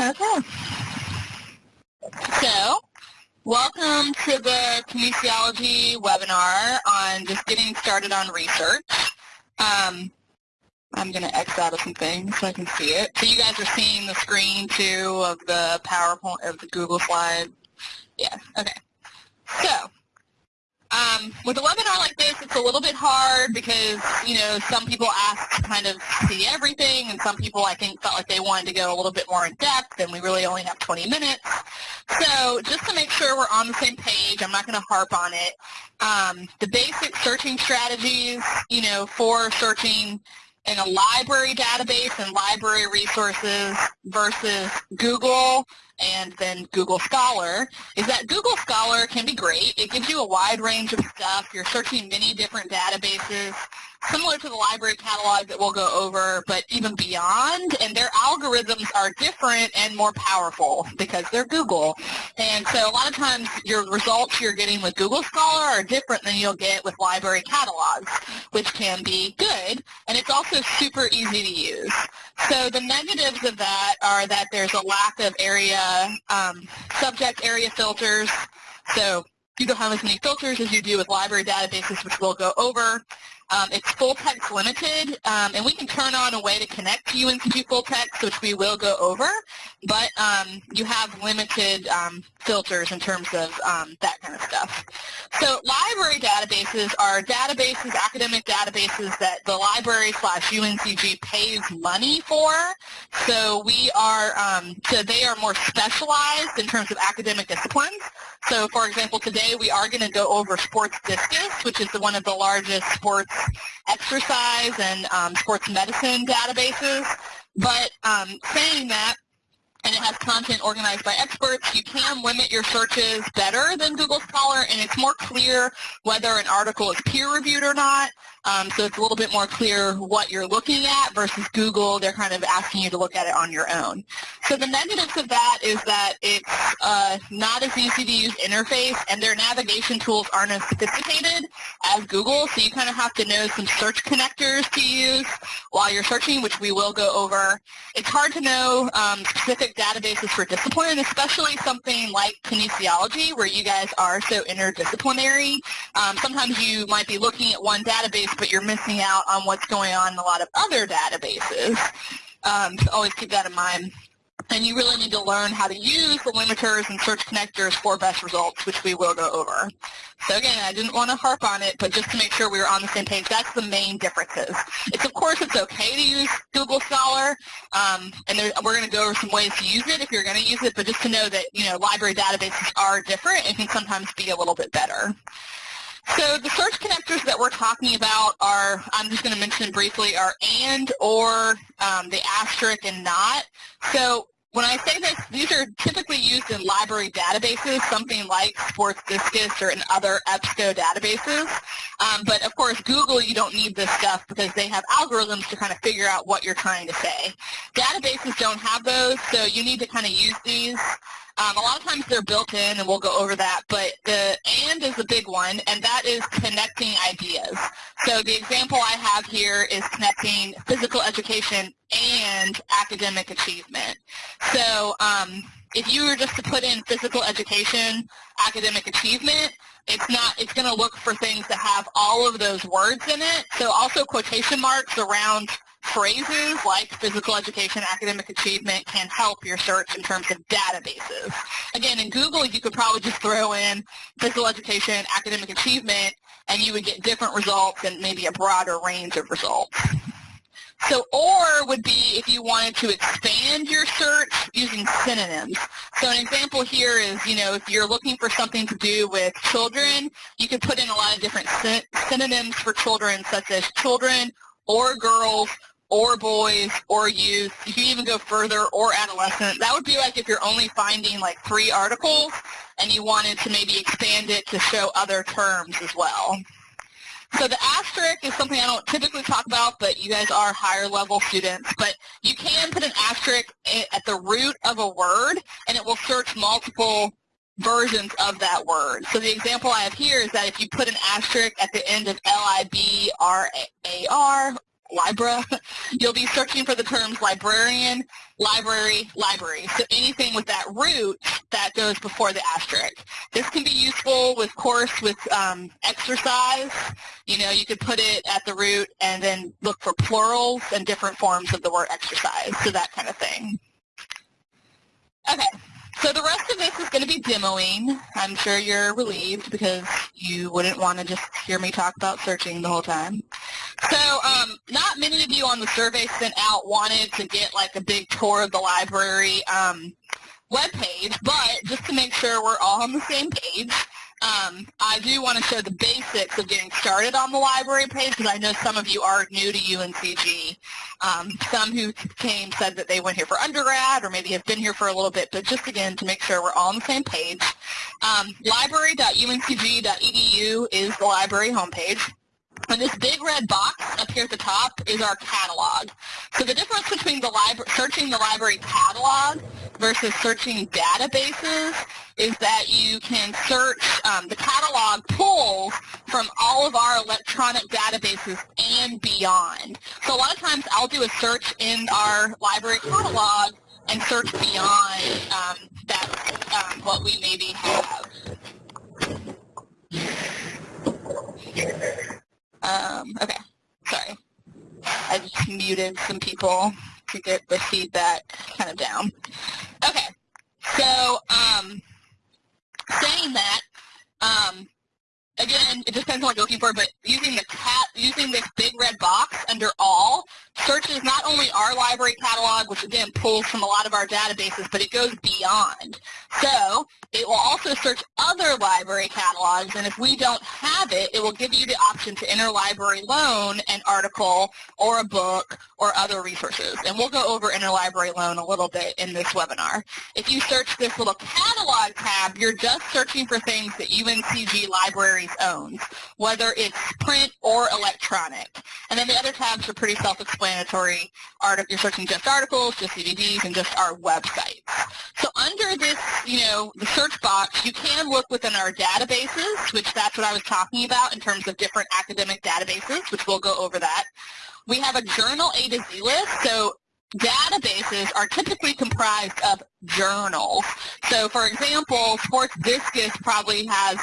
Okay. So, welcome to the kinesiology webinar on just getting started on research. Um, I'm going to X out of some things so I can see it. So you guys are seeing the screen too of the PowerPoint, of the Google slide? Yeah, okay. So, um, with a webinar like this, it's a little bit hard because, you know, some people ask to kind of see everything, and some people, I think, felt like they wanted to go a little bit more in depth, and we really only have 20 minutes. So just to make sure we're on the same page, I'm not going to harp on it. Um, the basic searching strategies, you know, for searching in a library database and library resources versus Google and then Google Scholar is that Google Scholar can be great. It gives you a wide range of stuff. You're searching many different databases similar to the library catalog that we'll go over, but even beyond, and their algorithms are different and more powerful because they're Google. And so a lot of times your results you're getting with Google Scholar are different than you'll get with library catalogs, which can be good, and it's also super easy to use. So the negatives of that are that there's a lack of area, um, subject area filters. So you don't have as many filters as you do with library databases, which we'll go over. Um, it's full text limited, um, and we can turn on a way to connect to UNCG full text, which we will go over, but um, you have limited um, filters in terms of um, that kind of stuff. So library databases are databases, academic databases that the library slash UNCG pays money for. So we are, um, so they are more specialized in terms of academic disciplines. So for example, today we are going to go over sports discus, which is one of the largest sports exercise and um, sports medicine databases. But um, saying that, and it has content organized by experts, you can limit your searches better than Google Scholar, and it's more clear whether an article is peer-reviewed or not. Um, so it's a little bit more clear what you're looking at versus Google. They're kind of asking you to look at it on your own. So the negatives of that is that it's uh, not as easy to use interface and their navigation tools aren't as sophisticated as Google. So you kind of have to know some search connectors to use while you're searching, which we will go over. It's hard to know um, specific databases for discipline, especially something like kinesiology where you guys are so interdisciplinary. Um, sometimes you might be looking at one database but you're missing out on what's going on in a lot of other databases. Um, so always keep that in mind. And you really need to learn how to use the limiters and search connectors for best results, which we will go over. So again, I didn't want to harp on it, but just to make sure we were on the same page, that's the main differences. It's of course it's okay to use Google Scholar, um, and there, we're going to go over some ways to use it if you're going to use it, but just to know that you know library databases are different and can sometimes be a little bit better. So the search connectors that we're talking about are, I'm just going to mention briefly, are and, or, um, the asterisk, and not. So when I say this, these are typically used in library databases, something like Sports Discus or in other EBSCO databases. Um, but of course, Google, you don't need this stuff because they have algorithms to kind of figure out what you're trying to say. Databases don't have those, so you need to kind of use these. Um, a lot of times they're built in, and we'll go over that, but the AND is a big one, and that is connecting ideas. So the example I have here is connecting physical education and academic achievement. So um, if you were just to put in physical education, academic achievement, it's not, it's going to look for things that have all of those words in it. So also quotation marks around phrases like physical education, academic achievement can help your search in terms of databases. Again, in Google, you could probably just throw in physical education, academic achievement, and you would get different results and maybe a broader range of results. So OR would be if you wanted to expand your search using synonyms. So an example here is, you know, if you're looking for something to do with children, you could put in a lot of different synonyms for children such as children or girls or boys or youth. You can even go further or adolescent. That would be like if you're only finding like three articles and you wanted to maybe expand it to show other terms as well. So the asterisk is something I don't typically talk about, but you guys are higher level students. But you can put an asterisk at the root of a word, and it will search multiple versions of that word. So the example I have here is that if you put an asterisk at the end of L-I-B-R-A-R Libra, you'll be searching for the terms librarian, library, library. So anything with that root that goes before the asterisk. This can be useful with course with um, exercise. You know, you could put it at the root and then look for plurals and different forms of the word exercise, so that kind of thing. Okay, so the rest of this is going to be demoing. I'm sure you're relieved because you wouldn't want to just hear me talk about searching the whole time. So um, not many of you on the survey sent out wanted to get like a big tour of the library um, webpage, but just to make sure we're all on the same page, um, I do want to show the basics of getting started on the library page because I know some of you are new to UNCG. Um, some who came said that they went here for undergrad or maybe have been here for a little bit, but just again to make sure we're all on the same page. Um, library.uncg.edu is the library homepage. And this big red box up here at the top is our catalog. So the difference between the searching the library catalog versus searching databases is that you can search, um, the catalog pulls from all of our electronic databases and beyond. So a lot of times I'll do a search in our library catalog and search beyond um, that, um, what we maybe have. Um, okay, sorry. I just muted some people to get the feedback kind of down. Okay, so um, saying that, um, again, it depends on what you're looking for, but using the cat, using this big red box under all, searches not only our library catalog, which again pulls from a lot of our databases, but it goes beyond. So will also search other library catalogs, and if we don't have it, it will give you the option to interlibrary loan an article or a book or other resources. And we'll go over interlibrary loan a little bit in this webinar. If you search this little catalog tab, you're just searching for things that UNCG Libraries owns, whether it's print or electronic. And then the other tabs are pretty self-explanatory. You're searching just articles, just DVDs, and just our websites. So under this, you know, the search box, you can look within our databases, which that's what I was talking about in terms of different academic databases, which we'll go over that. We have a journal A to Z list, so databases are typically comprised of journals. So for example, Sports Discus probably has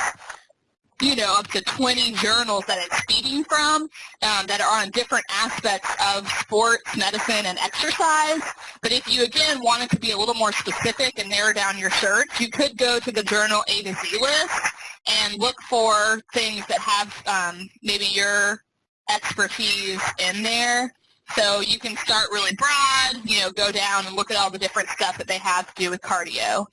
you know, up to 20 journals that it's feeding from um, that are on different aspects of sports, medicine, and exercise. But if you, again, wanted to be a little more specific and narrow down your search, you could go to the journal A to Z list and look for things that have um, maybe your expertise in there so you can start really broad, you know, go down and look at all the different stuff that they have to do with cardio.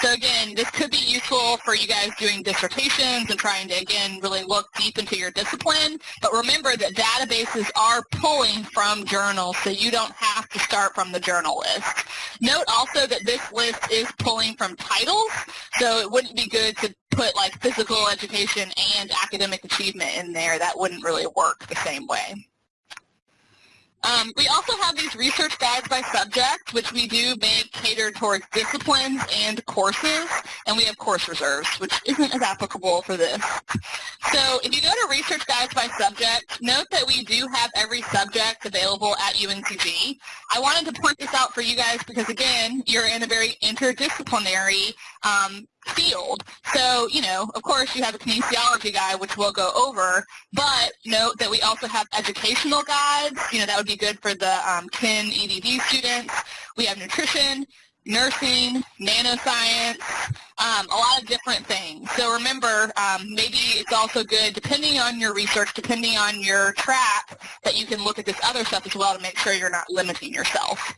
So again, this could be useful for you guys doing dissertations and trying to, again, really look deep into your discipline. But remember that databases are pulling from journals, so you don't have to start from the journal list. Note also that this list is pulling from titles, so it wouldn't be good to put like physical education and academic achievement in there. That wouldn't really work the same way. Um, we also have these research guides by subject, which we do make catered towards disciplines and courses, and we have course reserves, which isn't as applicable for this. So if you go to research guides by subject, note that we do have every subject available at UNCG. I wanted to point this out for you guys because, again, you're in a very interdisciplinary um, field. So, you know, of course you have a kinesiology guide, which we'll go over, but note that we also have educational guides. You know, that would be good for the um, KIN EDD students. We have nutrition, nursing, nanoscience, um, a lot of different things. So remember, um, maybe it's also good, depending on your research, depending on your track, that you can look at this other stuff as well to make sure you're not limiting yourself.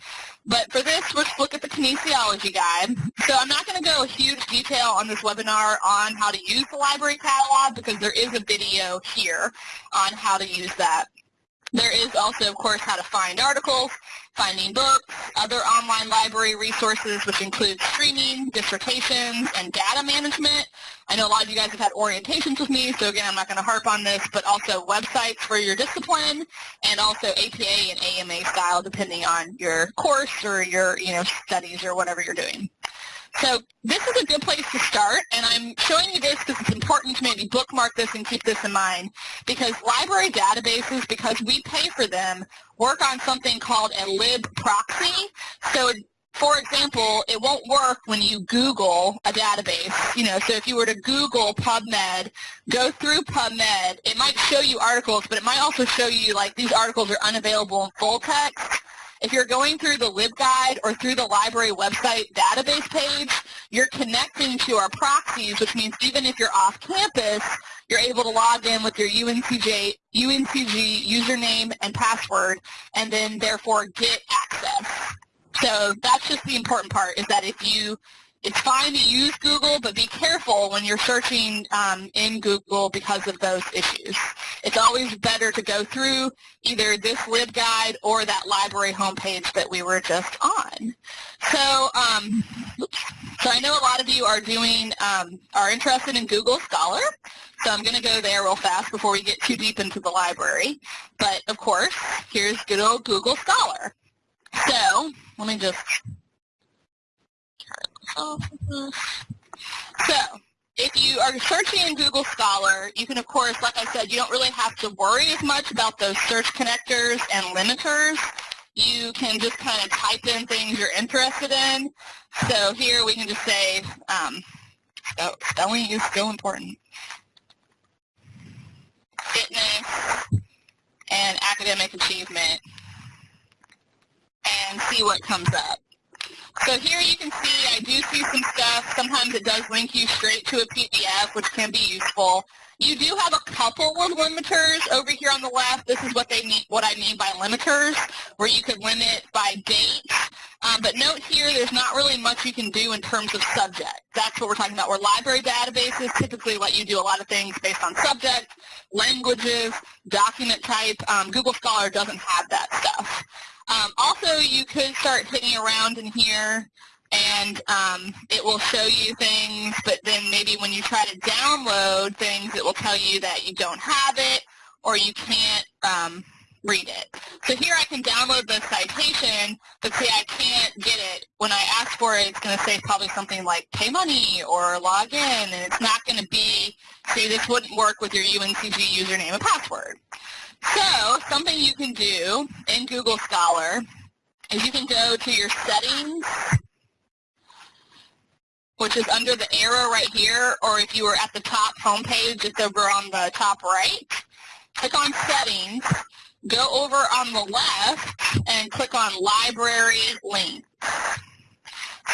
But for this, let's look at the kinesiology guide. So I'm not going to go a huge detail on this webinar on how to use the library catalog because there is a video here on how to use that. There is also, of course, how to find articles, finding books, other online library resources, which include streaming, dissertations, and data management. I know a lot of you guys have had orientations with me, so again, I'm not going to harp on this, but also websites for your discipline, and also APA and AMA style, depending on your course or your you know studies or whatever you're doing. So this is a good place to start, and I'm showing you this because it's important to maybe bookmark this and keep this in mind, because library databases, because we pay for them, work on something called a lib proxy. So for example, it won't work when you Google a database. You know, so if you were to Google PubMed, go through PubMed, it might show you articles, but it might also show you like these articles are unavailable in full text. If you're going through the LibGuide or through the library website database page, you're connecting to our proxies, which means even if you're off campus, you're able to log in with your UNCG, UNCG username and password, and then therefore get access. So that's just the important part is that if you it's fine to use Google, but be careful when you're searching um, in Google because of those issues. It's always better to go through either this LibGuide or that library homepage that we were just on. So, um, so I know a lot of you are doing, um, are interested in Google Scholar, so I'm going to go there real fast before we get too deep into the library. But of course, here's good old Google Scholar. So, let me just so, if you are searching in Google Scholar, you can, of course, like I said, you don't really have to worry as much about those search connectors and limiters. You can just kind of type in things you're interested in. So here we can just say, um, spelling is still important. Fitness and academic achievement and see what comes up. So here you can see I do see some stuff. Sometimes it does link you straight to a PDF, which can be useful. You do have a couple of limiters over here on the left. This is what they mean, what I mean by limiters, where you can limit by date. Um, but note here, there's not really much you can do in terms of subject. That's what we're talking about, where library databases typically let you do a lot of things based on subject, languages, document type. Um, Google Scholar doesn't have that stuff. Um, also, you could start hitting around in here and um, it will show you things, but then maybe when you try to download things, it will tell you that you don't have it or you can't um, read it. So here I can download the citation, but see I can't get it. When I ask for it, it's going to say probably something like pay money or log in, and it's not going to be, see this wouldn't work with your UNCG username and password. So something you can do in Google Scholar is you can go to your settings, which is under the arrow right here, or if you were at the top homepage, it's over on the top right. Click on settings, go over on the left, and click on library links.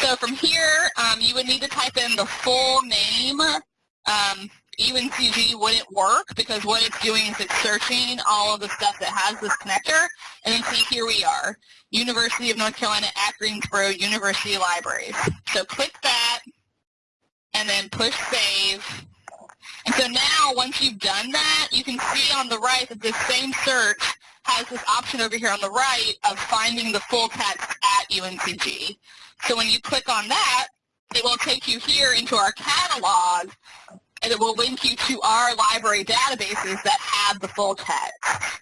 So from here, um, you would need to type in the full name um, UNCG wouldn't work because what it's doing is it's searching all of the stuff that has this connector. And then see, here we are, University of North Carolina at Greensboro University Libraries. So click that and then push save. And so now once you've done that, you can see on the right that this same search has this option over here on the right of finding the full text at UNCG. So when you click on that, it will take you here into our catalog and it will link you to our library databases that have the full text.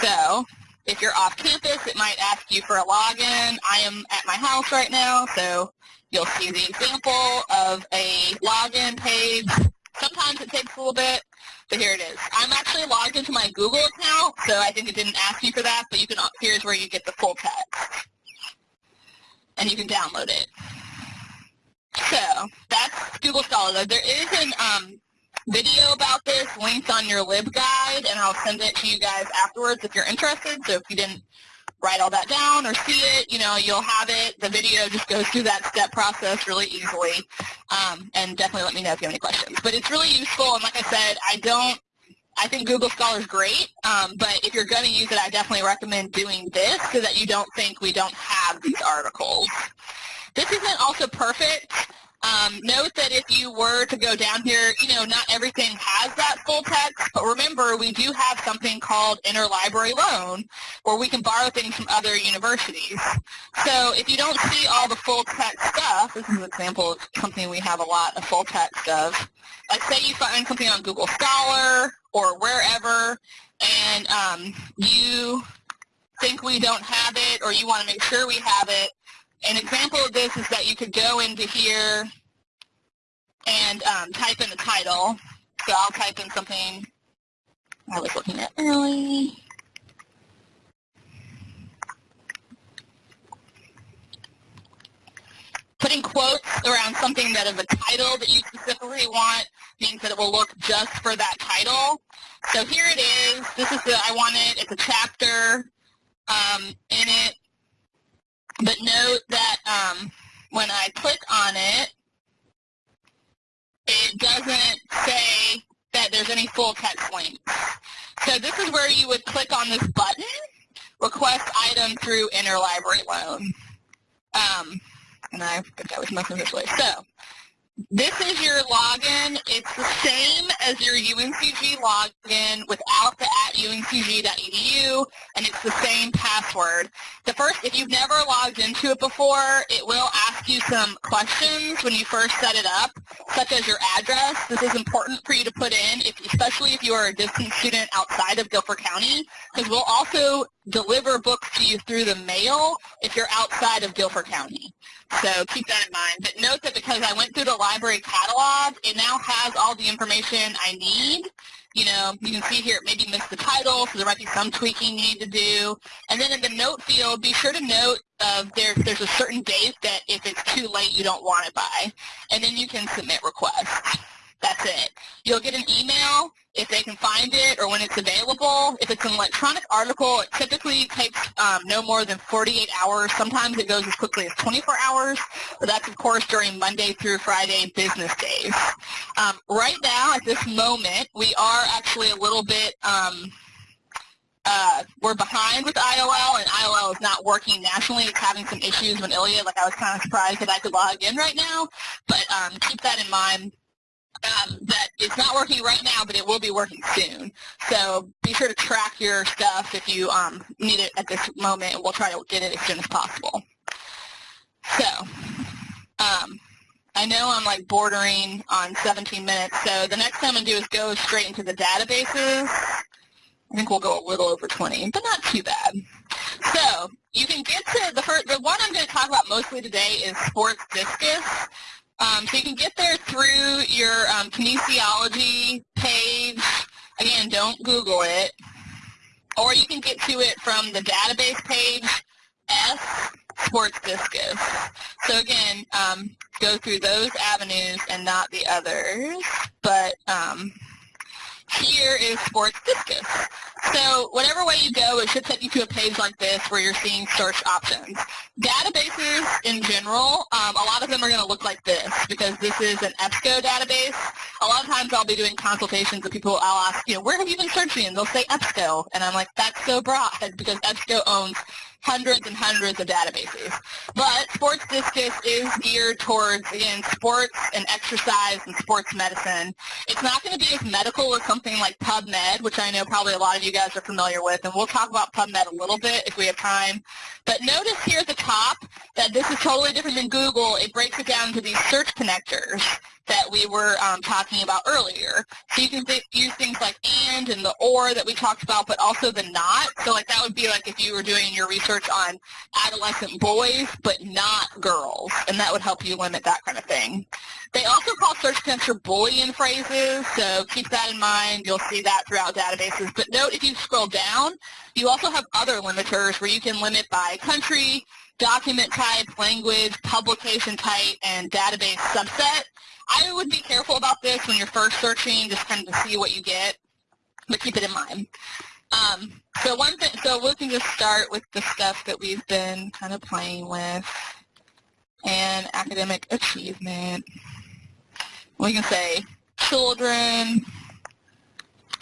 So if you're off campus, it might ask you for a login. I am at my house right now, so you'll see the example of a login page. Sometimes it takes a little bit, but here it is. I'm actually logged into my Google account, so I think it didn't ask you for that, but you can. here's where you get the full text. And you can download it. So that's Google Scholar. There is an um, video about this linked on your LibGuide, and I'll send it to you guys afterwards if you're interested. So if you didn't write all that down or see it, you know, you'll have it. The video just goes through that step process really easily. Um, and definitely let me know if you have any questions. But it's really useful, and like I said, I don't I think Google Scholar is great, um, but if you're going to use it, I definitely recommend doing this so that you don't think we don't have these articles. This isn't also perfect. Um, note that if you were to go down here, you know, not everything has that full text, but remember we do have something called interlibrary loan where we can borrow things from other universities. So if you don't see all the full text stuff, this is an example of something we have a lot of full text of. Like say you find something on Google Scholar or wherever and um, you think we don't have it or you want to make sure we have it, an example of this is that you could go into here and um, type in the title. So I'll type in something I was looking at early. Putting quotes around something that is a title that you specifically want means that it will look just for that title. So here it is. This is the I want it. It's a chapter um, in it. But note that um, when I click on it, it doesn't say that there's any full text links. So this is where you would click on this button, request item through interlibrary loan. Um, and I think I was messing this way. So this is your login. It's the same as your UNCG login without the at uncg.edu, and it's the same password. The first, if you've never logged into it before, it will ask you some questions when you first set it up, such as your address. This is important for you to put in, if, especially if you are a distance student outside of Guilford County, because we'll also deliver books to you through the mail if you're outside of Guilford County. So keep that in mind. But note that because I went through the library catalog, it now has all the information I need. You know, you can see here it maybe missed the title, so there might be some tweaking you need to do. And then in the note field, be sure to note uh, there, there's a certain date that if it's too late, you don't want it by. And then you can submit requests. That's it. You'll get an email if they can find it or when it's available. If it's an electronic article, it typically takes um, no more than 48 hours. Sometimes it goes as quickly as 24 hours, but that's, of course, during Monday through Friday business days. Um, right now, at this moment, we are actually a little bit um, uh, we're behind with IOL, and IOL is not working nationally. It's having some issues with ILLiad. Like I was kind of surprised that I could log in right now, but um, keep that in mind um, that it's not working right now, but it will be working soon. So be sure to track your stuff if you um, need it at this moment, and we'll try to get it as soon as possible. So um, I know I'm like bordering on 17 minutes, so the next thing I'm going to do is go straight into the databases. I think we'll go a little over 20, but not too bad. So you can get to the first, the one I'm going to talk about mostly today is Sports Discus. Um, so you can get there through your um, kinesiology page. Again, don't Google it. Or you can get to it from the database page, S Sports Discus. So again, um, go through those avenues and not the others. But um, here is Sports Discus. So whatever way you go, it should take you to a page like this where you're seeing search options. Databases in general, um, a lot of them are going to look like this because this is an EBSCO database. A lot of times I'll be doing consultations with people, I'll ask, you know, where have you been searching? And they'll say EBSCO. And I'm like, that's so broad because EBSCO owns hundreds and hundreds of databases. But Sports Discus is geared towards, again, sports and exercise and sports medicine. It's not going to be as medical as something like PubMed, which I know probably a lot of you guys are familiar with, and we'll talk about PubMed a little bit if we have time. But notice here at the top that this is totally different than Google. It breaks it down into these search connectors that we were um, talking about earlier. So you can th use things like and and the or that we talked about, but also the not. So like that would be like if you were doing your research on adolescent boys, but not girls, and that would help you limit that kind of thing. They also call search connector Boolean phrases, so keep that in mind. You'll see that throughout databases. But note if you scroll down, you also have other limiters where you can limit by country, document type, language, publication type, and database subset. I would be careful about this when you're first searching, just kind of to see what you get, but keep it in mind. Um, so one thing, so we can just start with the stuff that we've been kind of playing with, and academic achievement. We can say children,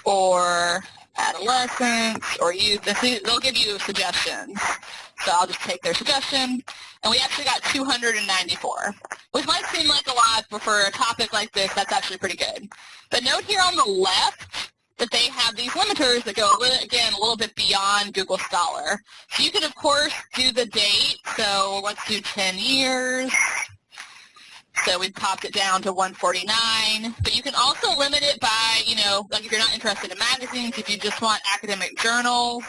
or adolescents, or youth. They'll give you suggestions. So I'll just take their suggestion. And we actually got 294, which might seem like a lot, but for a topic like this, that's actually pretty good. But note here on the left that they have these limiters that go, again, a little bit beyond Google Scholar. So you could, of course, do the date. So let's do 10 years. So we've popped it down to 149. But you can also limit it by, you know, like if you're not interested in magazines, if you just want academic journals,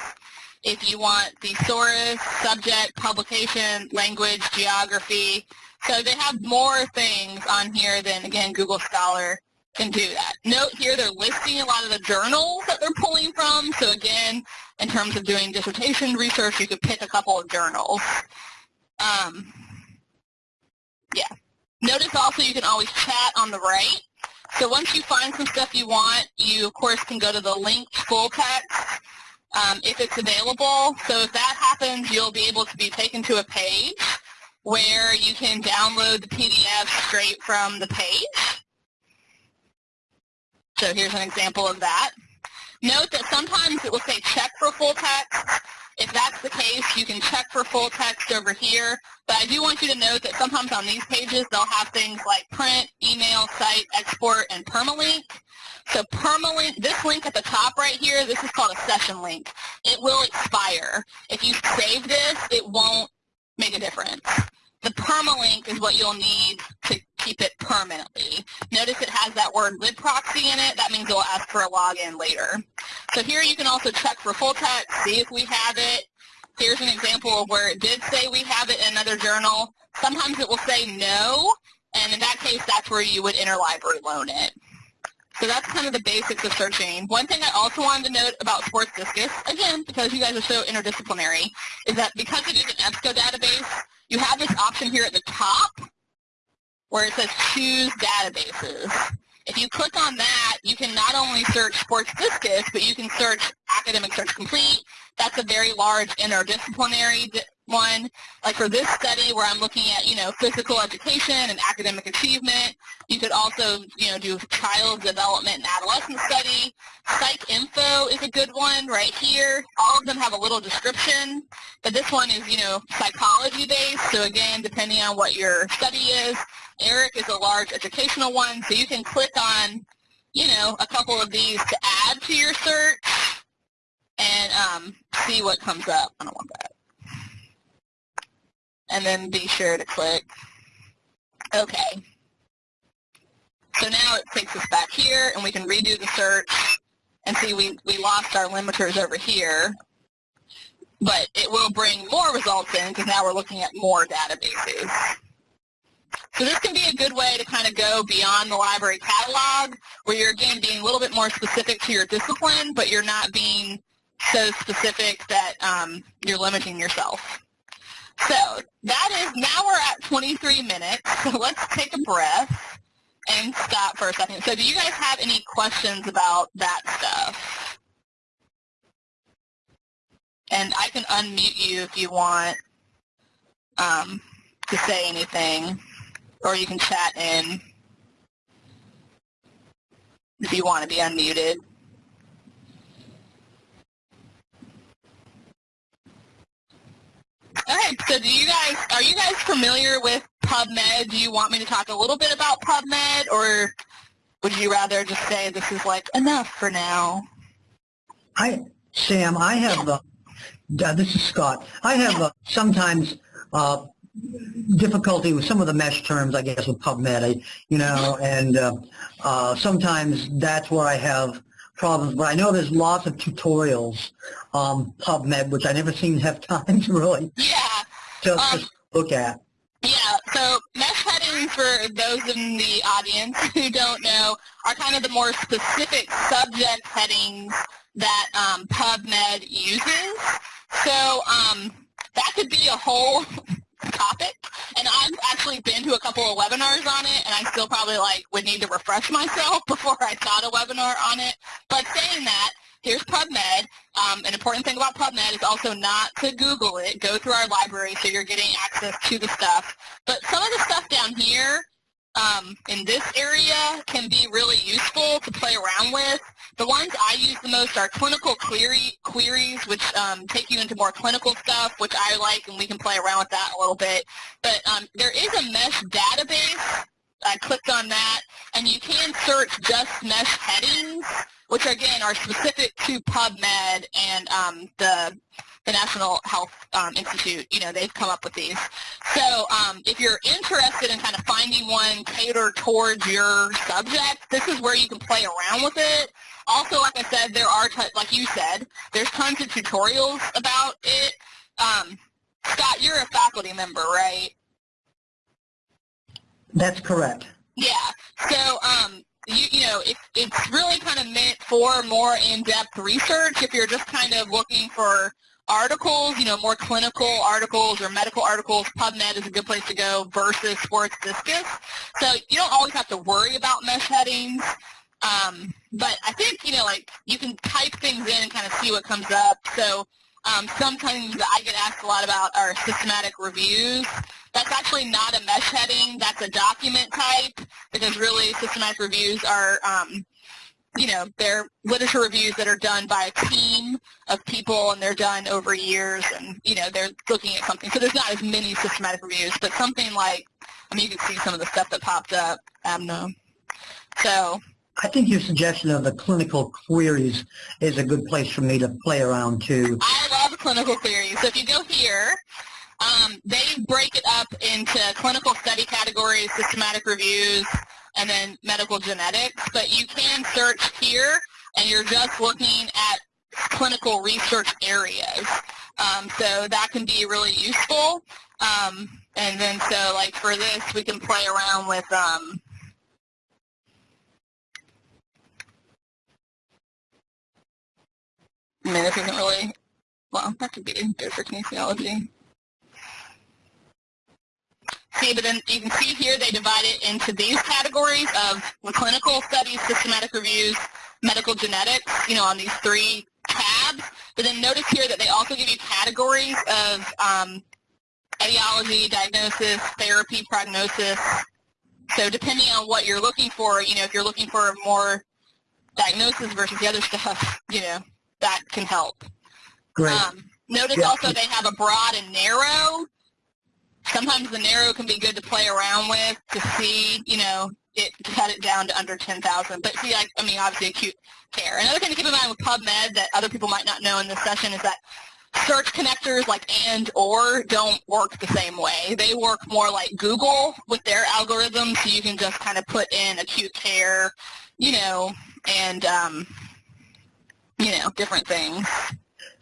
if you want thesaurus, subject, publication, language, geography. So they have more things on here than, again, Google Scholar can do that. Note here they're listing a lot of the journals that they're pulling from. So again, in terms of doing dissertation research, you could pick a couple of journals. Um, yeah. Notice also you can always chat on the right. So once you find some stuff you want, you of course can go to the linked full text um, if it's available. So if that happens, you'll be able to be taken to a page where you can download the PDF straight from the page. So here's an example of that. Note that sometimes it will say check for full text. If that's the case, you can check for full text over here. But I do want you to note that sometimes on these pages, they'll have things like print, email, cite, export, and permalink. So permalink, this link at the top right here, this is called a session link. It will expire. If you save this, it won't make a difference. The permalink is what you'll need to keep it permanently. Notice it has that word libproxy in it. That means will ask for a login later. So here you can also check for full text, see if we have it. Here's an example of where it did say we have it in another journal. Sometimes it will say no, and in that case, that's where you would interlibrary loan it. So that's kind of the basics of searching. One thing I also wanted to note about Sports Discus, again, because you guys are so interdisciplinary, is that because it is an EBSCO database, you have this option here at the top where it says choose databases. If you click on that, you can not only search Sports Discus, but you can search Academic Search Complete. That's a very large interdisciplinary one. Like for this study where I'm looking at, you know, physical education and academic achievement, you could also, you know, do child development and adolescent study. PsycINFO is a good one right here. All of them have a little description, but this one is, you know, psychology based. So again, depending on what your study is, ERIC is a large educational one, so you can click on, you know, a couple of these to add to your search and um, see what comes up. I don't want that and then be sure to click OK. So now it takes us back here, and we can redo the search and see we, we lost our limiters over here. But it will bring more results in because now we're looking at more databases. So this can be a good way to kind of go beyond the library catalog where you're, again, being a little bit more specific to your discipline, but you're not being so specific that um, you're limiting yourself. So that is, now we're at 23 minutes, so let's take a breath and stop for a second. So do you guys have any questions about that stuff? And I can unmute you if you want um, to say anything, or you can chat in if you want to be unmuted. Okay, so do you guys, are you guys familiar with PubMed? Do you want me to talk a little bit about PubMed, or would you rather just say this is like enough for now? I, Sam, I have, uh, this is Scott. I have uh, sometimes uh, difficulty with some of the MeSH terms, I guess, with PubMed, I, you know, and uh, uh, sometimes that's where I have problems. But I know there's lots of tutorials on PubMed, which I never seem to have time to really yeah. to, um, look at. Yeah, so MeSH headings for those in the audience who don't know are kind of the more specific subject headings that um, PubMed uses. So um, that could be a whole topic. And I've actually been to a couple of webinars on it, and I still probably like would need to refresh myself before I taught a webinar on it. But saying that, here's PubMed. Um, an important thing about PubMed is also not to Google it. Go through our library so you're getting access to the stuff. But some of the stuff down here um, in this area can be really useful to play around with. The ones I use the most are clinical query, queries, which um, take you into more clinical stuff, which I like, and we can play around with that a little bit. But um, there is a MeSH database. I clicked on that, and you can search just MeSH headings, which again are specific to PubMed and um, the the National Health um, Institute, you know, they've come up with these. So um, if you're interested in kind of finding one catered towards your subject, this is where you can play around with it. Also, like I said, there are, like you said, there's tons of tutorials about it. Um, Scott, you're a faculty member, right? That's correct. Yeah. So, um, you, you know, it, it's really kind of meant for more in-depth research. If you're just kind of looking for articles, you know, more clinical articles or medical articles, PubMed is a good place to go versus Sports Discus. So you don't always have to worry about MeSH headings. Um, but I think, you know, like you can type things in and kind of see what comes up. So um, sometimes I get asked a lot about our systematic reviews. That's actually not a MeSH heading. That's a document type because really systematic reviews are um, you know, they're literature reviews that are done by a team of people and they're done over years and, you know, they're looking at something. So there's not as many systematic reviews, but something like, I mean, you can see some of the stuff that popped up, ABNA. So. I think your suggestion of the clinical queries is a good place for me to play around too. I love clinical queries. So if you go here, um, they break it up into clinical study categories, systematic reviews, and then medical genetics, but you can search here and you're just looking at clinical research areas. Um, so that can be really useful. Um, and then so like for this, we can play around with um, I mean, this isn't really, well, that could be good for kinesiology. See, but then you can see here they divide it into these categories of clinical studies, systematic reviews, medical genetics, you know, on these three tabs. But then notice here that they also give you categories of um, etiology, diagnosis, therapy, prognosis. So depending on what you're looking for, you know, if you're looking for more diagnosis versus the other stuff, you know, that can help. Great. Um, notice yeah. also they have a broad and narrow sometimes the narrow can be good to play around with to see, you know, it cut it down to under 10,000. But see, I, I mean, obviously acute care. Another thing to keep in mind with PubMed that other people might not know in this session is that search connectors like and or don't work the same way. They work more like Google with their algorithms, so you can just kind of put in acute care, you know, and, um, you know, different things.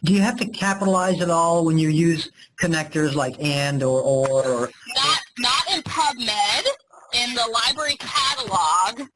Do you have to capitalize it all when you use connectors like and or or? or not, not in PubMed. In the library catalog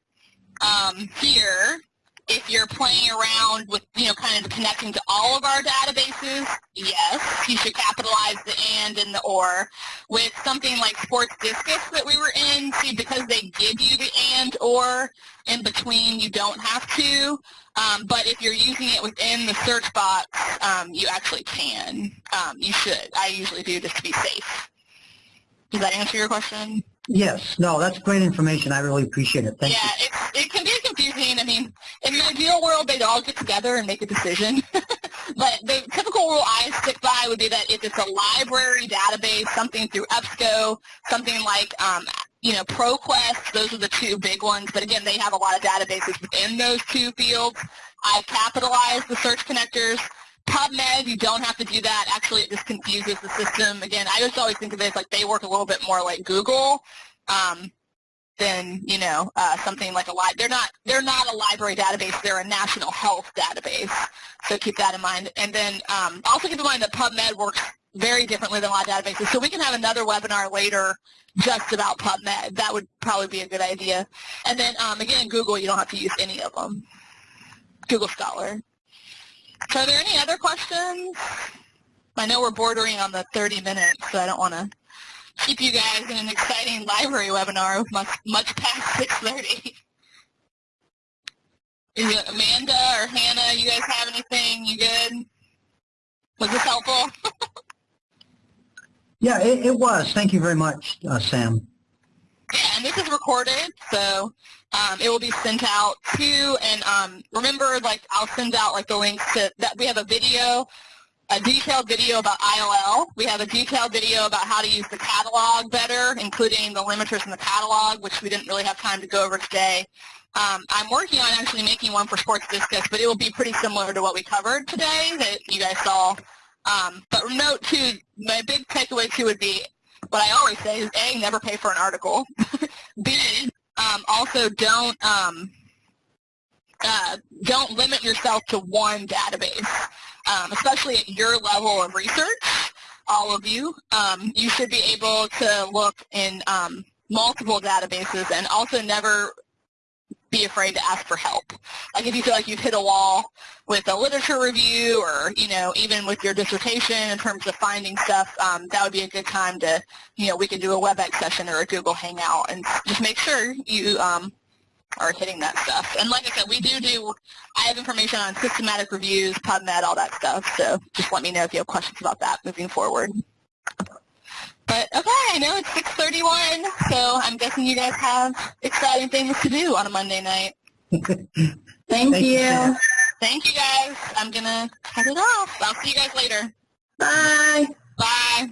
um, here, if you're playing around with, you know, kind of connecting to all of our databases, yes, you should capitalize the and and the or. With something like Sports Discus that we were in, see, because they give you the and or in between, you don't have to. Um, but if you're using it within the search box, um, you actually can. Um, you should. I usually do just to be safe. Does that answer your question? Yes. No, that's great information. I really appreciate it. Thank yeah, you. Yeah, it can be confusing. I mean, in the ideal world, they'd all get together and make a decision. but the typical rule I stick by would be that if it's a library database, something through EBSCO, something like um, you know, ProQuest, those are the two big ones, but again, they have a lot of databases within those two fields. I've capitalized the search connectors. PubMed, you don't have to do that. Actually, it just confuses the system. Again, I just always think of it as like they work a little bit more like Google um, than, you know, uh, something like a library. They're not, they're not a library database. They're a national health database. So keep that in mind. And then um, also keep in mind that PubMed works very differently than a lot of databases. So we can have another webinar later just about PubMed. That would probably be a good idea. And then um, again, Google, you don't have to use any of them. Google Scholar. So are there any other questions? I know we're bordering on the 30 minutes, so I don't want to keep you guys in an exciting library webinar much, much past 6.30. Is it Amanda or Hannah, you guys have anything? You good? Was this helpful? Yeah, it, it was. Thank you very much, uh, Sam. Yeah, and this is recorded, so um, it will be sent out too. And um, remember, like, I'll send out like the links to that. We have a video, a detailed video about IOL. We have a detailed video about how to use the catalog better, including the limiters in the catalog, which we didn't really have time to go over today. Um, I'm working on actually making one for Sports Discus, but it will be pretty similar to what we covered today that you guys saw Um, but note too, my big takeaway too would be what I always say is A, never pay for an article. B, um, also don't um, uh, don't limit yourself to one database, um, especially at your level of research. All of you, um, you should be able to look in um, multiple databases and also never be afraid to ask for help. Like if you feel like you've hit a wall with a literature review or, you know, even with your dissertation in terms of finding stuff, um, that would be a good time to, you know, we can do a WebEx session or a Google Hangout and just make sure you um, are hitting that stuff. And like I said, we do do, I have information on systematic reviews, PubMed, all that stuff, so just let me know if you have questions about that moving forward. But okay, I know it's 6.31, so I'm guessing you guys have exciting things to do on a Monday night. Thank, Thank you, you. Thank you guys. I'm going to cut it off. I'll see you guys later. Bye. Bye.